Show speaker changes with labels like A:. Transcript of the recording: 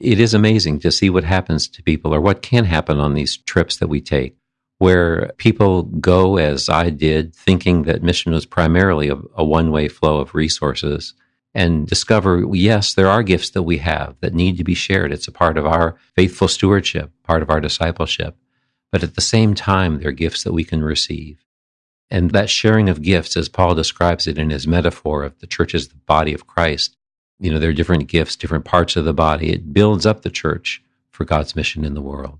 A: it is amazing to see what happens to people or what can happen on these trips that we take, where people go as I did, thinking that mission was primarily a, a one way flow of resources and discover, yes, there are gifts that we have that need to be shared. It's a part of our faithful stewardship, part of our discipleship. But at the same time, they're gifts that we can receive. And that sharing of gifts, as Paul describes it in his metaphor of the church as the body of Christ, you know, there are different gifts, different parts of the body. It builds up the church for God's mission in the world.